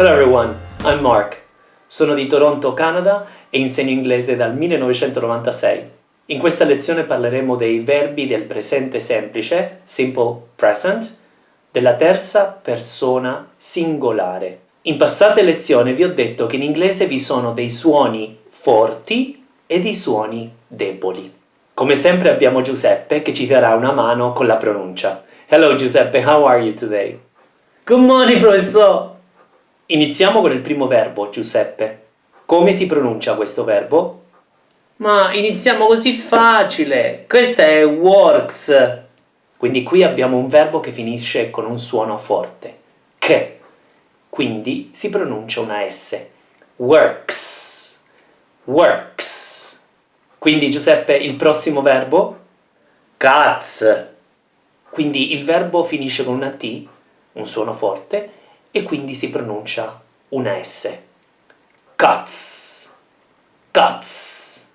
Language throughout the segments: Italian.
Hello everyone, I'm Mark. Sono di Toronto, Canada e insegno inglese dal 1996. In questa lezione parleremo dei verbi del presente semplice, simple present, della terza persona singolare. In passate lezioni vi ho detto che in inglese vi sono dei suoni forti e dei suoni deboli. Come sempre abbiamo Giuseppe che ci darà una mano con la pronuncia. Hello Giuseppe, how are you today? Good morning, professor! Iniziamo con il primo verbo, Giuseppe. Come si pronuncia questo verbo? Ma iniziamo così facile! Questa è works! Quindi qui abbiamo un verbo che finisce con un suono forte. Che. Quindi si pronuncia una S. Works. Works. Quindi Giuseppe, il prossimo verbo? Cats. Quindi il verbo finisce con una T, un suono forte, e quindi si pronuncia una S. Cuts. Cuts.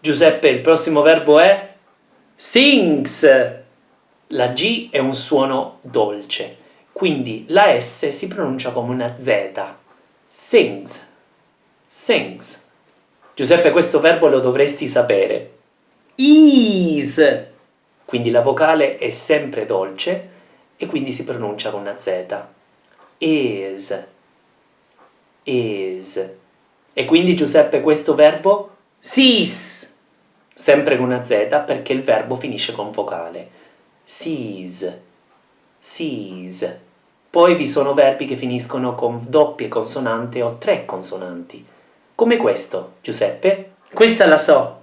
Giuseppe, il prossimo verbo è? Sings. La G è un suono dolce, quindi la S si pronuncia come una Z. Sings. Sings. Giuseppe, questo verbo lo dovresti sapere. Is. Quindi la vocale è sempre dolce e quindi si pronuncia con una Z is, is. E quindi Giuseppe questo verbo? Sis. Sempre con una Z perché il verbo finisce con vocale. Sees, sees. Poi vi sono verbi che finiscono con doppie consonanti o tre consonanti. Come questo, Giuseppe? Questa la so.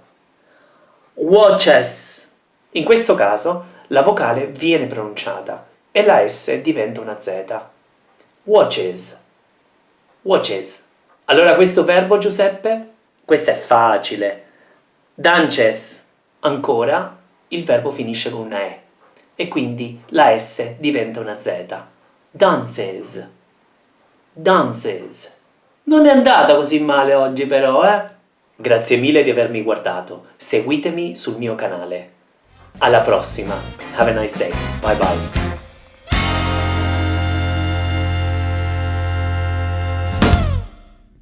Watches. In questo caso la vocale viene pronunciata e la S diventa una Z watches, watches. Allora questo verbo, Giuseppe? Questo è facile. Dances. Ancora, il verbo finisce con una E e quindi la S diventa una Z. Dances. Dances. Non è andata così male oggi però, eh? Grazie mille di avermi guardato. Seguitemi sul mio canale. Alla prossima. Have a nice day. Bye bye.